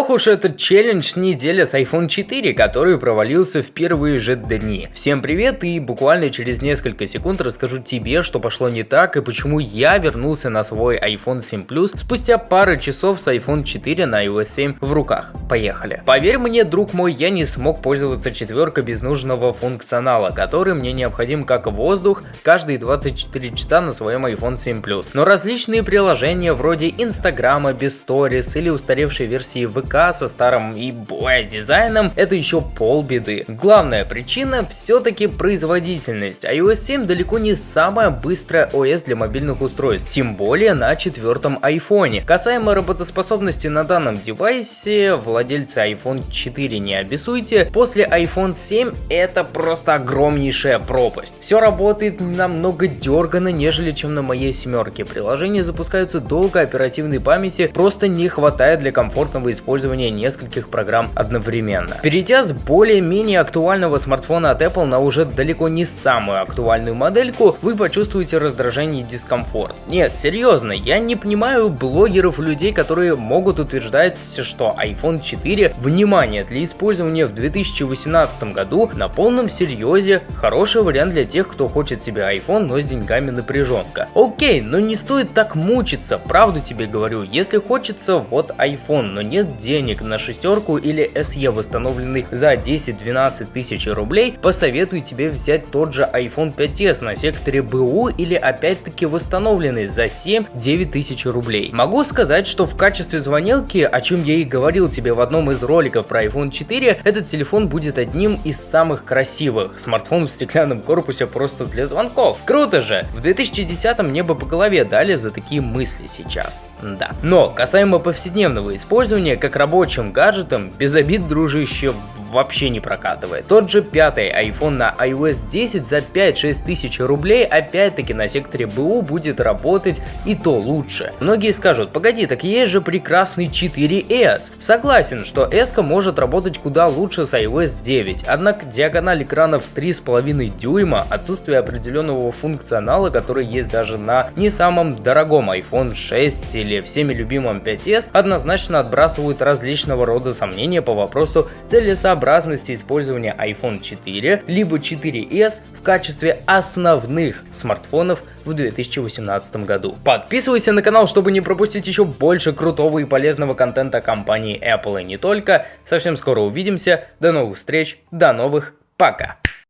Ох уж этот челлендж неделя с iPhone 4, который провалился в первые же дни. Всем привет и буквально через несколько секунд расскажу тебе, что пошло не так и почему я вернулся на свой iPhone 7 Plus спустя пары часов с iPhone 4 на iOS 7 в руках. Поехали. Поверь мне, друг мой, я не смог пользоваться четверкой без нужного функционала, который мне необходим как воздух каждые 24 часа на своем iPhone 7 Plus. Но различные приложения вроде Инстаграма без Stories или устаревшей версии ВК со старым и боя дизайном это еще полбеды. Главная причина все-таки производительность. iOS 7 далеко не самая быстрая OS для мобильных устройств, тем более на четвертом iPhone. Касаемо работоспособности на данном девайсе, владельцы iPhone 4 не обессуйте, после iPhone 7 это просто огромнейшая пропасть. Все работает намного дергано, нежели чем на моей семерке. Приложения запускаются долго, оперативной памяти просто не хватает для комфортного использования использования нескольких программ одновременно. Перейдя с более-менее актуального смартфона от Apple на уже далеко не самую актуальную модельку, вы почувствуете раздражение и дискомфорт. Нет, серьезно, я не понимаю блогеров людей, которые могут утверждать, что iPhone 4, внимание, для использования в 2018 году на полном серьезе хороший вариант для тех, кто хочет себе iPhone, но с деньгами напряженка. Окей, но не стоит так мучиться, правду тебе говорю, если хочется вот iPhone, но нет денег на шестерку или SE восстановленный за 10-12 тысяч рублей, посоветую тебе взять тот же iPhone 5s на секторе БУ или опять-таки восстановленный за 7-9 тысяч рублей. Могу сказать, что в качестве звонилки, о чем я и говорил тебе в одном из роликов про iPhone 4, этот телефон будет одним из самых красивых. Смартфон в стеклянном корпусе просто для звонков. Круто же! В 2010-м небо по голове дали за такие мысли сейчас. Да. Но касаемо повседневного использования, как рабочим гаджетом, без обид, дружище, вообще не прокатывает. Тот же пятый iPhone на iOS 10 за 5-6 тысяч рублей опять-таки на секторе БУ будет работать и то лучше. Многие скажут, погоди, так есть же прекрасный 4S. Согласен, что S может работать куда лучше с iOS 9, однако диагональ экранов 3,5 дюйма, отсутствие определенного функционала, который есть даже на не самом дорогом iPhone 6 или всеми любимом 5s, однозначно отбрасывают различного рода сомнения по вопросу целесообразности целесообразности использования iPhone 4 либо 4s в качестве основных смартфонов в 2018 году. Подписывайся на канал, чтобы не пропустить еще больше крутого и полезного контента компании Apple и не только. Совсем скоро увидимся. До новых встреч, до новых, пока!